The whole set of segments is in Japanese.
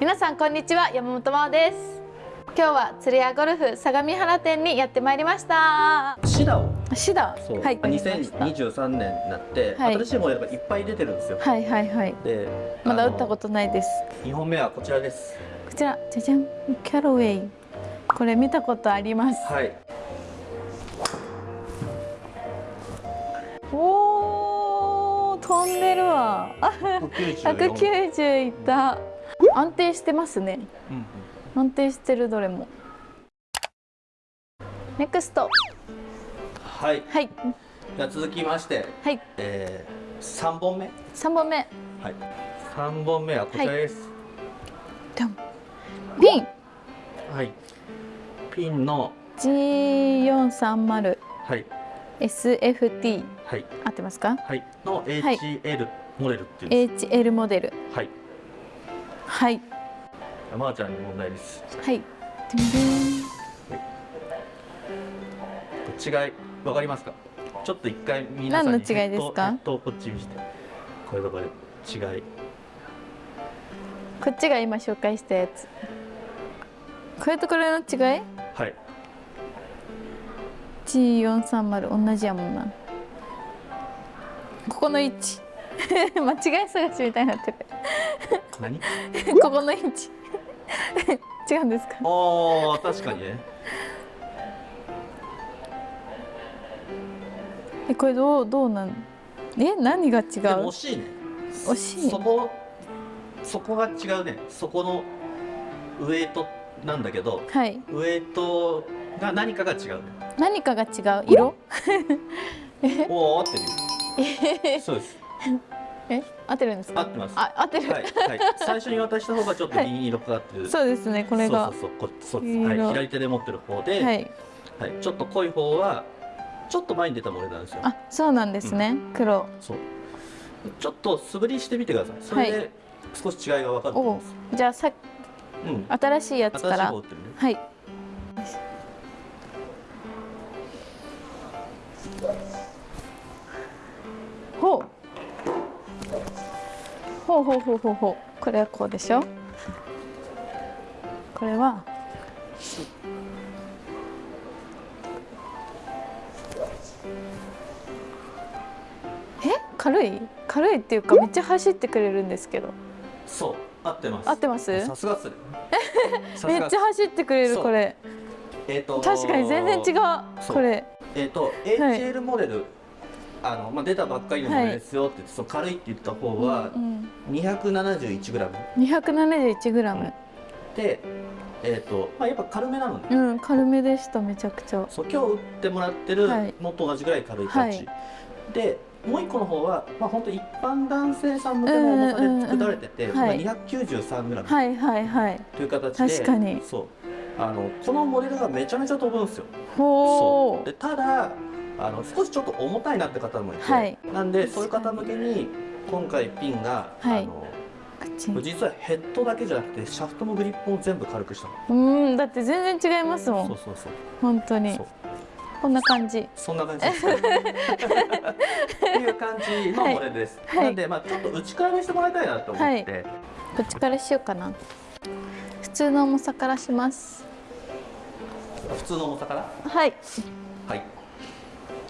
皆さんこんにちは山本真央です。今日は釣り屋ゴルフ相模原店にやってまいりました。シダを。シダ？そう、はい。2023年になって、はい。新しいモデルがいっぱい出てるんですよ、はいはいはい。でまだ打ったことないです。2本目はこちらです。こちらじゃじゃんキャロウェイ。これ見たことあります。はい。おー飛んでるわ。あ194 190いった安定してますね。うんうん。安定してるどれも。ネクスト。はい。はい。じゃあ続きまして、はい。えー、3本目。3本目。はい。3本目はこちらです。ドン。ピン。はい、ピンの。G430 はい。SFT はい。合ってますか？はい。のい。HL モデルっていうんです、HL モデル。はいはい。まー、ちゃんに問題です。はい。違いわかりますか？ちょっと一回皆さんに何の違いですか？ヘッドをこっち見して。これとこれ違い。こっちが今紹介したやつ。これとこれの違い？はい。G430 同じやもんな。ここの位置。間違い探しみたいになってる何？ここの位置。違うんですか？あー確かにね。えこれどうどうなん？え何が違う？でも惜しいね。惜しいそこそこが違うね。そこのウエイトなんだけどはい。ウエイトが何かが違うね。何かが違う？色？おお合ってるよ。そうですえ合ってるんですか？合ってます。あ合ってる、はい、はい、最初に渡した方がちょっと銀色かってる、そうですねこれが。そうそうそうはい、左手で持ってる方で、はい。はい。ちょっと濃い方はちょっと前に出たモデルなんですよ。あそうなんですね、黒。そう。ちょっと素振りしてみてください。それはで少し違いが分かるとおう思います、じゃあさうん。新しいやつ新しいから方打ってるね。はいほうほうほうほう。これはこうでしょ？これは？え？軽い？軽いっていうかめっちゃ走ってくれるんですけど。そう合ってます。合ってます？さすがっす めっちゃ走ってくれるこれ。えーと確かに全然違う。これ。えっ、と HL モデル、あのまあ、出たばっかりのモデルですよって言って、そう軽いって言った方はうん271グラム。うん、271グラム。で、えっ、とまあやっぱ軽めなのね、うん軽めでしためちゃくちゃ。そう今日打ってもらってるはい。のと同じぐらい軽いタッチ、はい。でもう一個の方はまあ本当一般男性さん向けの重さで作られてて、うんうんうんはいまあ、293グラム。はいはいはい。という形で、確かに。そう。あのこのモデルがめちゃめちゃ飛ぶんですよ。ほそう。でただあの少しちょっと重たいなって方もいて、はい。なんでそういう方向けに今回ピンが、はい。あの実はヘッドだけじゃなくてシャフトのグリップも全部軽くしたの。うんだって全然違いますもん。そうそうそう。本当に。こんな感じ。そんな感じです。っていう感じのモデルです、はい。なんでまあちょっと内から見せてもらいたいなと思って、こっちからしようかな。普通の重さからします。普通の重さから？はいい。はい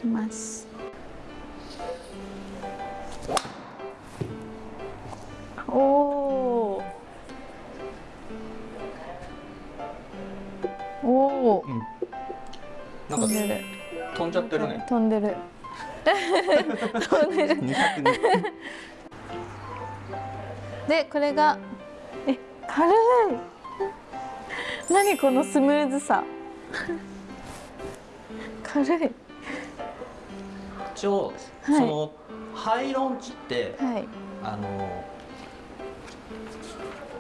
きます。おおおおうん。なんか飛んでる。飛んじゃってるね。飛んでる。飛んでる。202でこれがえ軽い。何このスムーズさ。軽い一応、はい。そのハイロンチってはい。あの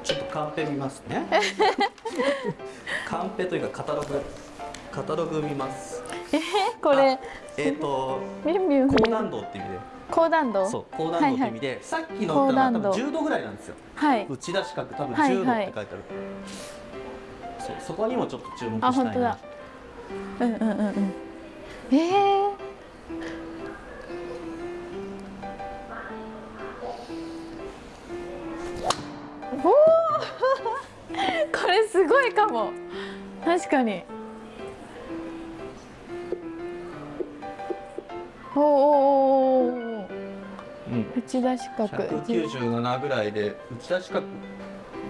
ちょっとカンペ見ますね。カンペというかカタログカタログ見ます。えこれ。えっ、とビュンビュン高難度っていう意味で。高弾道そう高難度って意味で、さっきの歌は多分10度ぐらいなんですよ。はい。打ち出し角多分はい10度っはいて書いてある、そうそこにもちょっと注目あしたいな。本当だ。うんうんうんうん。えー、すごいかも。確かに。おーおーおーおーうん。打ち出し角。197ぐらいで打ち出し角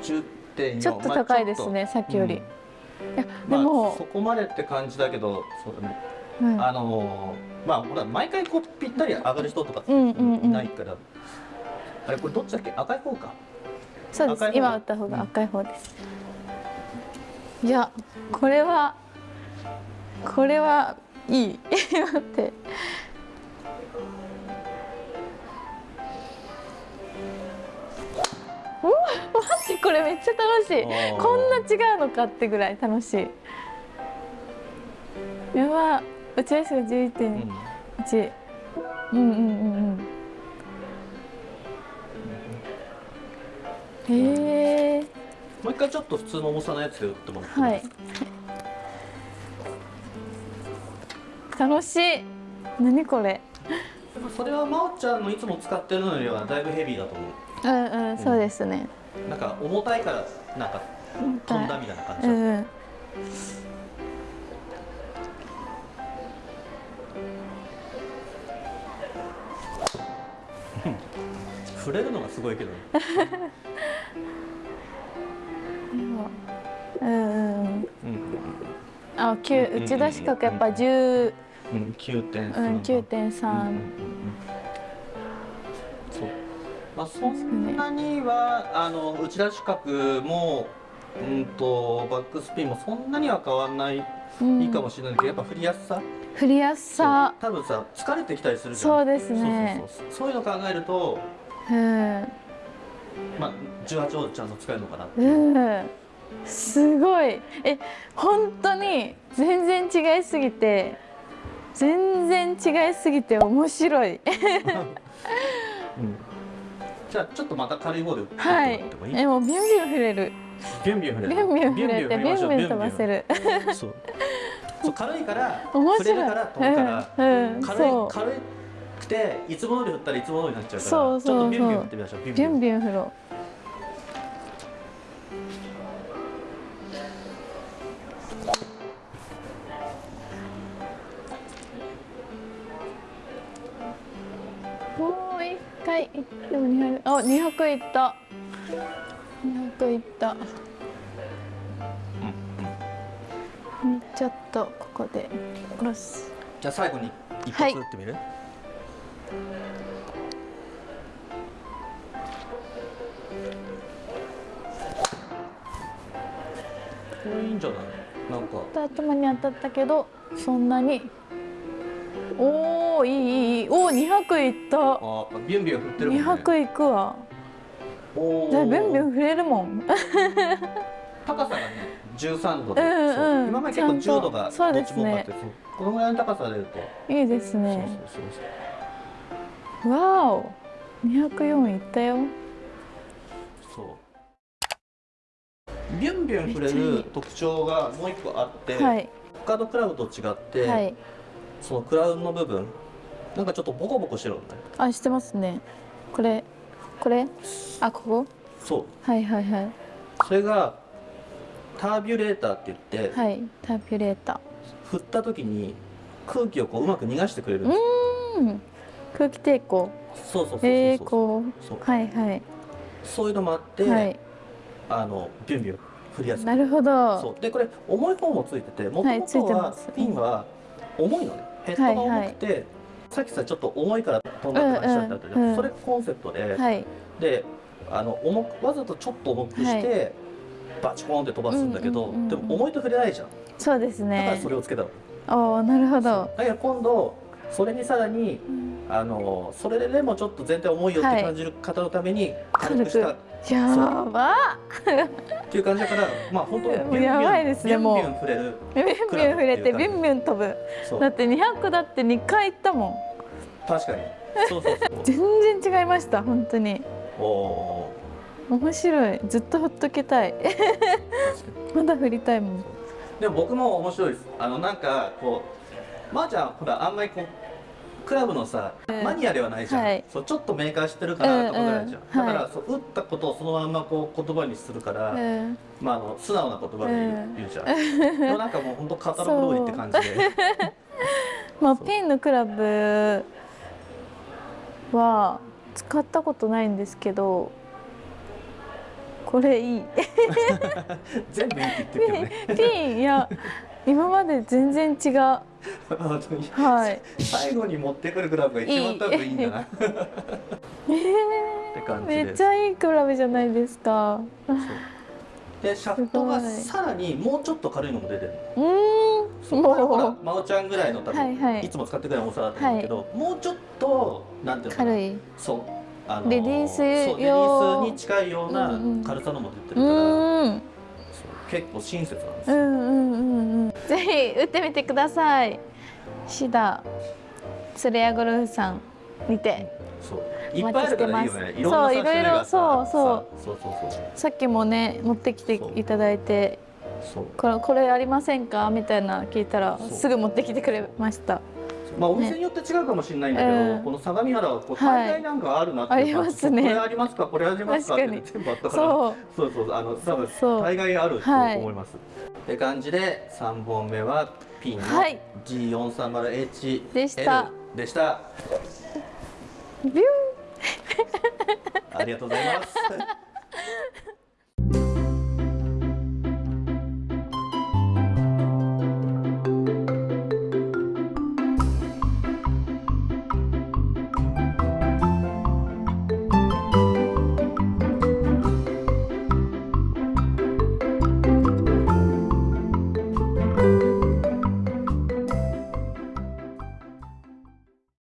10.4ちょっと高いですね、さっきより、いやでまあ、も、そこまでって感じだけどそうだねうん。あのーまあほら毎回こうぴったり上がる人とかうんうんうん。いないから、あれこれどっちだっけ？赤い方か。そうです。今打った方が赤い方です、いやこれはこれはいい。待って。うわ待ってこれめっちゃ楽しい。こんな違うのかってぐらい楽しい。やば。打ち出しが11.1、うん。うん、うんうんうん回ちょっと普通の重さのやつで打ってもらってもはい。楽しい。何これ？でもそれは真央ちゃんのいつも使ってるのよりはだいぶヘビーだと思う。んうん。そうですね、うなんか重たいからなんか飛んだみたいな感じだ、うんうん。触れるのがすごいけどね うんうんあ九打ち出し角やっぱ10うん9.3うんうん9.3うんうんそうまあそんなにはあの打ち出し角もうんとバックスピンもそんなには変わらない、うんいいかもしれないけどやっぱ振りやすさ。振りやすさ。そう多分さ疲れてきたりするじゃん。そうですね。そうそうそう。そういうの考えるとうん。まあ18をちゃんと使えるのかなってう、んすごい。え本当に全然違いすぎて全然違いすぎて面白い。うん。じゃあちょっとまた軽い方で打ってもらはい。ってもいい、えもうビュンビュン触れる。ビュンビュン振れる。ビュンビュン触れてビュンビュン飛ばせる。そう。そう軽いから面白い。触れるから飛ぶから、うんうん軽いそう。軽くていつも通り振ったらいつも通りになっちゃうからそうそうちょっとビュンビュン振ってみましょう。ビュンビビュン振ろうでも200あ200いった。200いった。ちょっとここで下ろすじゃあ最後に一はい。発打ってみる、これいいんじゃない？なんか。頭に当たったけどそんなにおおいいいいおお200いった。あビュンビュン振ってるもんね。200いくわ。おー。じゃあビュンビュン触れるもん。高さがね13度で、うんうん今まで結構ちゃんと。10度がそうどっです。ねこのぐらいの高さが出ると、いいですそうねそうそう。わお。204いったよ。そう。ビュンビュン触れる特徴がもう一個あって、はい。他のクラブと違って、はいそのクラウンの部分なんかちょっとボコボコしてるのね。あしてますね。これこれ？あここ？そう。はいはいはい。それがタービュレーターって言って、はいタービュレータ振った時に空気をこううまく逃がしてくれるんうですーん。空気抵抗。そうそうそうそうえー、そう。はいはい。そういうのもあって、はい。あのビュンビュン振りやすい。なるほど。そう。でこれ重い方もついててもとはいついもとはピンは重いのねヘッドが重くて、さっきさちょっと重いから飛んだって話だったじゃん、うんうんうん。それコンセプトで、はい。であの重くわざとちょっと重くして、バチコーンって飛ばすんだけど、うんうんうんうん。でも重いと触れないじゃん。そうですだからねそれをつけたの、おおなるほど。だから今度それにさらにあのそれでもちょっと全体重いよって感じる方のために軽くした。っやば。ていう感じだからまあ本当ビュンビュンやばいですねもう。ビュンビュン触れる。ビュンビュン触れてビュンビュン飛ぶ。だって200だって2回行ったもん。確かに。そうそうそう全然違いました本当に。おお面白い。ずっとほっとけたい。まだ振りたいもん。でも僕も面白いです。あのなんかこうまー、ちゃんほらあんまりこうクラブのさ、うんマニアではないじゃん、はい。そうちょっとメーカー知ってるかなとかぐらいじゃん、だから、そう打ったことをそのままこう言葉にするから、うんまあ、あの素直な言葉で言う,、じゃん。でもなんかもう本当カタログ通りって感じで。まあピンのクラブは使ったことないんですけどこれいい。全部いいって言ってるけどね。ピンいや今まで全然違う はい。最後に持ってくるクラブが一番多分いいんだなって感じめっちゃいいクラブじゃないですか。でシャフトがさらにもうちょっと軽いのも出てるうーん。ほら真央ちゃんぐらいの多分、はいはい。いつも使ってくれる重さだと思うけど、もうちょっとなんていうの軽い。そう。あのレディースそうレディースに近いようなうんうん軽さのも出てうるから、ーん。そう。結構親切なんですよ、うんうんうんうんぜひ打ってみてください。シダツレアゴルフさんにて。そう。いっぱいあるからいいよね。ろいろいろそうそう。さそうそうそう。さっきもね持ってきていただいてこれこれありませんか？みたいな聞いたらすぐ持ってきてくれましたまあお店によって違うかもしれないんだけど、うん。この相模原はこうはい。大概なんかあるなっていうか、ますね。これありますかこれありますかって全部あったから。そう。そうそうあの多分大概あるとはい思います。って感じで3本目はピンのはい。G430H でした。でした。ビュー。ありがとうございます。